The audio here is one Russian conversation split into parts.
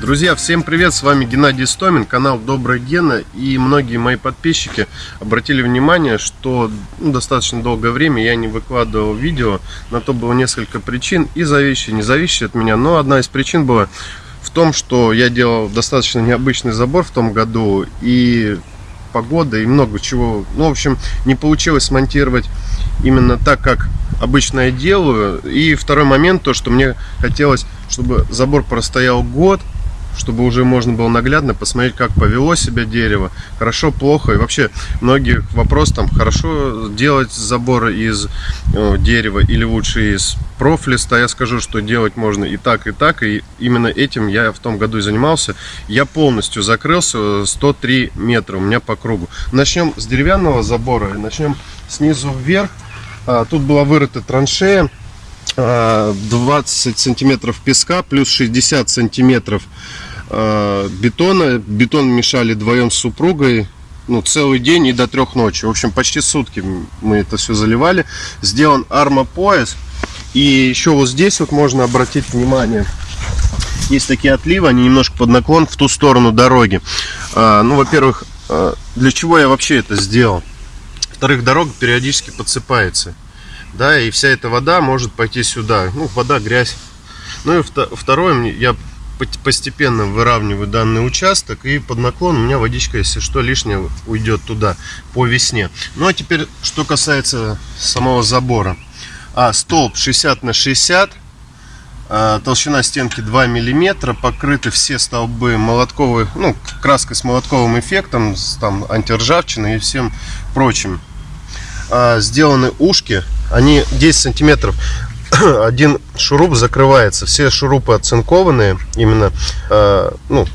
Друзья, всем привет, с вами Геннадий Стомин, канал Добрая Гена И многие мои подписчики обратили внимание, что ну, достаточно долгое время я не выкладывал видео На то было несколько причин, и зависящие, не зависящие от меня Но одна из причин была в том, что я делал достаточно необычный забор в том году И погода, и много чего. Ну, в общем, не получилось смонтировать именно так, как обычно я делаю. И второй момент, то, что мне хотелось чтобы забор простоял год, чтобы уже можно было наглядно посмотреть, как повело себя дерево, хорошо, плохо. И вообще, многие вопрос там, хорошо делать заборы из э, дерева или лучше из профлиста. Я скажу, что делать можно и так, и так. И именно этим я в том году и занимался. Я полностью закрылся 103 метра у меня по кругу. Начнем с деревянного забора, начнем снизу вверх. А, тут была вырыта траншея 20 а, сантиметров песка плюс 60 сантиметров Э, бетона. Бетон мешали вдвоем с супругой. Ну, целый день и до трех ночи. В общем, почти сутки мы это все заливали. Сделан армопояс. И еще вот здесь вот можно обратить внимание. Есть такие отливы, они немножко под наклон в ту сторону дороги. А, ну, во-первых, а, для чего я вообще это сделал? Во-вторых, дорога периодически подсыпается. Да, и вся эта вода может пойти сюда. Ну, вода, грязь. Ну и второе, я постепенно выравниваю данный участок и под наклон у меня водичка, если что, лишнее уйдет туда по весне. Ну а теперь, что касается самого забора. А, столб 60 на 60, а, толщина стенки 2 миллиметра, покрыты все столбы молотковой, ну, краской с молотковым эффектом, с там антиржавчиной и всем прочим. А, сделаны ушки, они 10 сантиметров один шуруп закрывается. Все шурупы оцинкованные именно э, ну,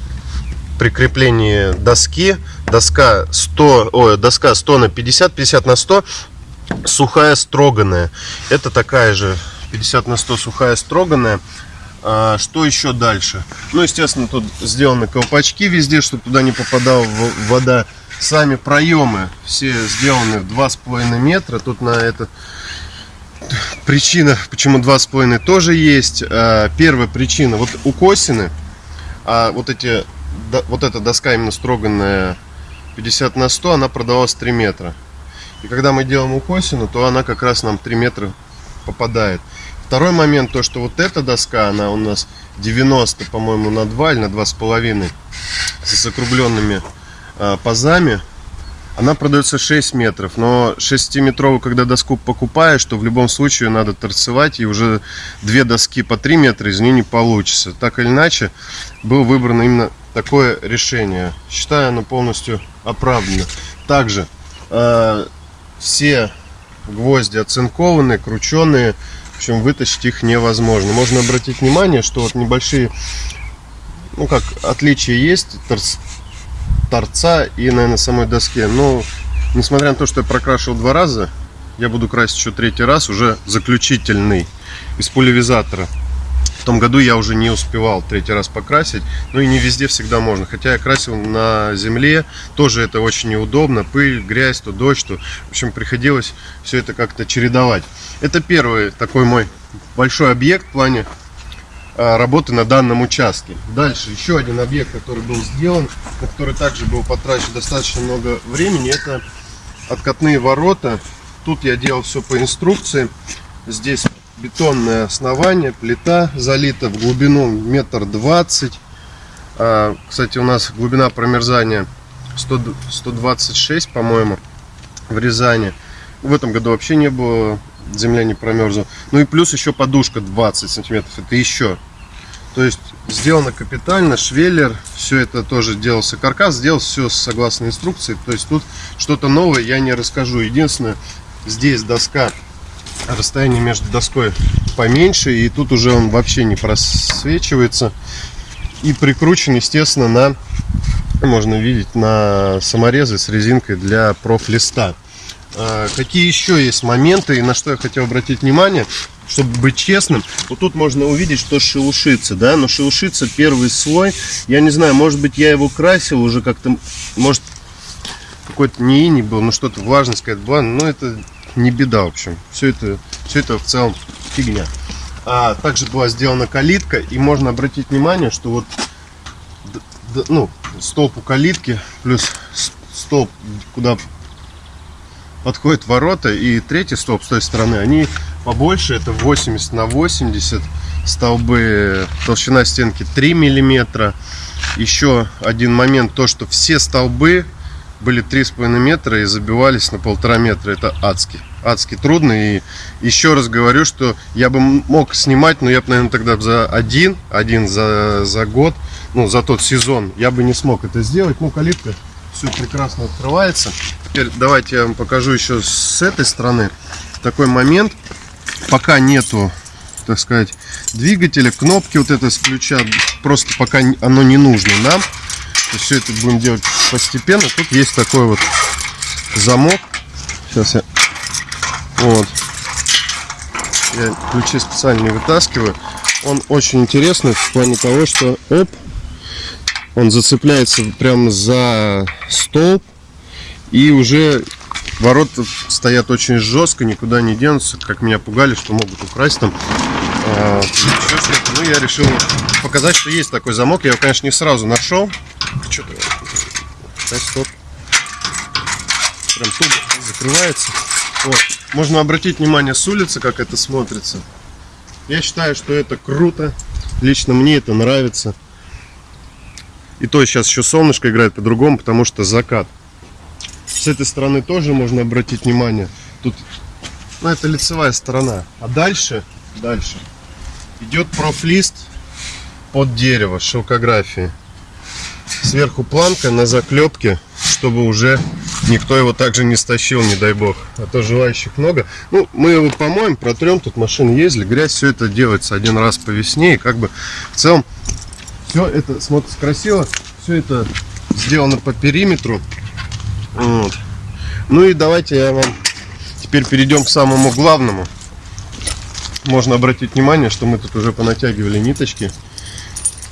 при креплении доски. Доска 100, ой, доска 100 на 50, 50 на 100, сухая строганная. Это такая же 50 на 100 сухая строганная. А, что еще дальше? Ну, естественно, тут сделаны колпачки везде, чтобы туда не попадала вода. Сами проемы все сделаны в 2,5 метра. Тут на это причина, почему два с половиной тоже есть. А, первая причина, вот у Косины, а вот эти, вот эта доска именно строганная 50 на 100, она продавалась 3 метра. И когда мы делаем укосину, то она как раз нам 3 метра попадает. Второй момент, то что вот эта доска, она у нас 90, по-моему, на 2 или на 2,5 с округленными э, пазами. Она продается 6 метров, но 6-метровую, когда доску покупаешь, то в любом случае надо торцевать, и уже две доски по 3 метра из нее не получится. Так или иначе, было выбрано именно такое решение. Считаю, оно полностью оправдано. Также э, все гвозди оцинкованные, крученные, в общем, вытащить их невозможно. Можно обратить внимание, что вот небольшие, ну как, отличия есть, торца и, наверное, самой доске. Но, несмотря на то, что я прокрашивал два раза, я буду красить еще третий раз, уже заключительный, из пулевизатора. В том году я уже не успевал третий раз покрасить, ну и не везде всегда можно. Хотя я красил на земле, тоже это очень неудобно, пыль, грязь, то дождь, то, в общем, приходилось все это как-то чередовать. Это первый такой мой большой объект в плане работы на данном участке. Дальше еще один объект, который был сделан, на который также был потрачено достаточно много времени, это откатные ворота. Тут я делал все по инструкции. Здесь бетонное основание, плита залита в глубину метр двадцать. А, кстати, у нас глубина промерзания 100, 126, по-моему, в Рязани. В этом году вообще не было земля не промерзла. Ну и плюс еще подушка 20 сантиметров, это еще. То есть сделано капитально, швеллер, все это тоже делался каркас, сделал все согласно инструкции. То есть тут что-то новое я не расскажу. Единственное, здесь доска, расстояние между доской поменьше, и тут уже он вообще не просвечивается. И прикручен, естественно, на, можно видеть, на саморезы с резинкой для профлиста. А, какие еще есть моменты, и на что я хотел обратить внимание, чтобы быть честным, вот тут можно увидеть, что шелушится, да, но шелушится первый слой, я не знаю, может быть я его красил уже как-то, может какой-то не ини был, ну что-то влажность какая-то была, но это не беда, в общем, все это, все это в целом фигня. А также была сделана калитка, и можно обратить внимание, что вот ну, столб у калитки, плюс столб, куда подходят ворота, и третий столб с той стороны, они побольше, это 80 на 80 столбы, толщина стенки 3 миллиметра. Еще один момент, то, что все столбы были 3,5 метра и забивались на полтора метра. Это адски. Адски трудно. И еще раз говорю, что я бы мог снимать, но я бы, наверное, тогда за один, один за, за год, ну, за тот сезон, я бы не смог это сделать. Ну, калитка все прекрасно открывается. Теперь давайте я вам покажу еще с этой стороны. Такой момент, пока нету, так сказать, двигателя, кнопки вот это с ключа, просто пока оно не нужно нам. Все это будем делать постепенно. Тут есть такой вот замок. Сейчас я... Вот. Я ключи специально не вытаскиваю. Он очень интересный в плане того, что оп, он зацепляется прямо за столб и уже ворота стоят очень жестко, никуда не денутся, как меня пугали, что могут украсть там. А. Ну, я решил показать, что есть такой замок. Я его, конечно, не сразу нашел. Что-то... Стоп. Прям тут закрывается. Вот. Можно обратить внимание с улицы, как это смотрится. Я считаю, что это круто. Лично мне это нравится. И то сейчас еще солнышко играет по-другому, потому что закат. С этой стороны тоже можно обратить внимание. Тут, ну, это лицевая сторона. А дальше, дальше идет профлист под дерево шелкографии. Сверху планка на заклепке, чтобы уже никто его также не стащил, не дай бог. А то желающих много. Ну, мы его помоем, протрем, тут машины ездили, грязь, все это делается один раз по весне. И как бы в целом все это смотрится красиво, все это сделано по периметру. Вот. Ну и давайте я вам теперь перейдем к самому главному. Можно обратить внимание, что мы тут уже понатягивали ниточки.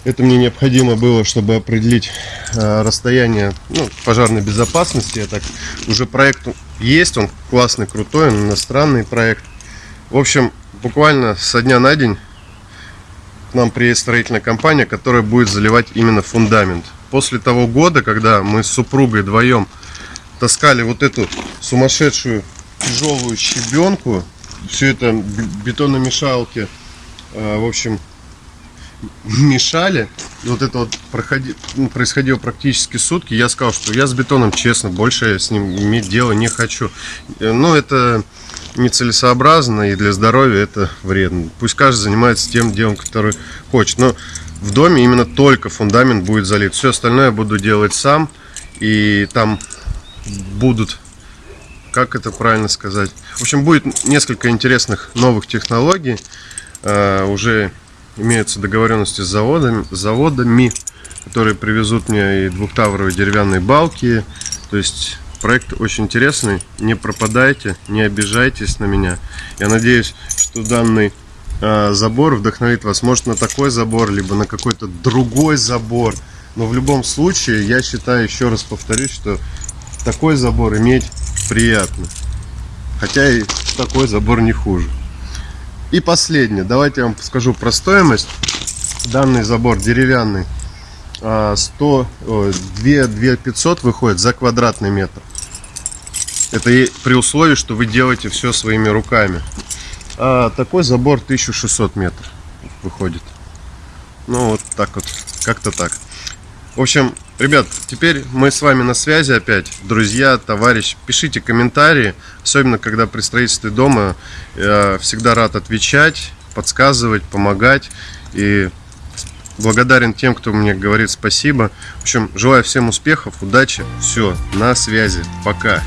Это мне необходимо было, чтобы определить э, расстояние ну, пожарной безопасности. Я так уже проект есть, он классный, крутой, он иностранный проект. В общем, буквально со дня на день к нам приедет строительная компания, которая будет заливать именно фундамент. После того года, когда мы с супругой вдвоем таскали вот эту сумасшедшую тяжелую щебенку, все это бетономешалки, э, в общем, мешали. Вот это вот проходи- ну, происходило практически сутки. Я сказал, что я с бетоном, честно, больше я с ним иметь дело не хочу. Ну, это нецелесообразно и для здоровья это вредно. Пусть каждый занимается тем делом, который хочет. Но в доме именно только фундамент будет залит. Все остальное я буду делать сам. И там будут, как это правильно сказать, в общем, будет несколько интересных новых технологий. Э, Уже имеются договоренности с заводами, с заводами, которые привезут мне и двухтавровые деревянные балки. То есть проект очень интересный. Не пропадайте, не обижайтесь на меня. Я надеюсь, что данный э, забор вдохновит вас, может, на такой забор, либо на какой-то другой забор. Но в любом случае, я считаю, еще раз повторюсь, что такой забор иметь приятно. Хотя и такой забор не хуже. И последнее, давайте я вам скажу про стоимость. Данный забор деревянный а, 100, ой, 2, 2 500 выходит за квадратный метр. Это и при условии, что вы делаете все своими руками. А такой забор 1600 метров выходит. Ну вот так вот, как-то так. В общем, ребят, теперь мы с вами на связи опять. Друзья, товарищ, пишите комментарии, особенно когда при строительстве дома. Я всегда рад отвечать, подсказывать, помогать. И благодарен тем, кто мне говорит спасибо. В общем, желаю всем успехов, удачи. Все, на связи. Пока.